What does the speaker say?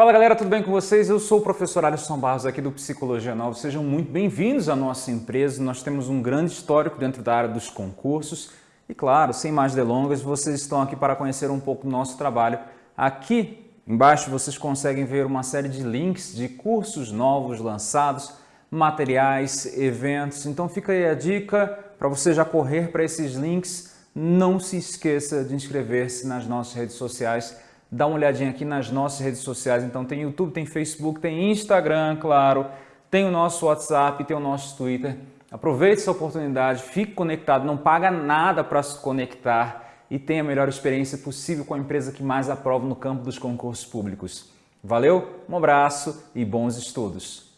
Fala galera, tudo bem com vocês? Eu sou o professor Alisson Barros aqui do Psicologia Nova. Sejam muito bem-vindos à nossa empresa. Nós temos um grande histórico dentro da área dos concursos. E claro, sem mais delongas, vocês estão aqui para conhecer um pouco do nosso trabalho. Aqui embaixo vocês conseguem ver uma série de links de cursos novos lançados, materiais, eventos. Então fica aí a dica para você já correr para esses links. Não se esqueça de inscrever-se nas nossas redes sociais dá uma olhadinha aqui nas nossas redes sociais. Então tem YouTube, tem Facebook, tem Instagram, claro, tem o nosso WhatsApp, tem o nosso Twitter. Aproveite essa oportunidade, fique conectado, não paga nada para se conectar e tenha a melhor experiência possível com a empresa que mais aprova no campo dos concursos públicos. Valeu, um abraço e bons estudos!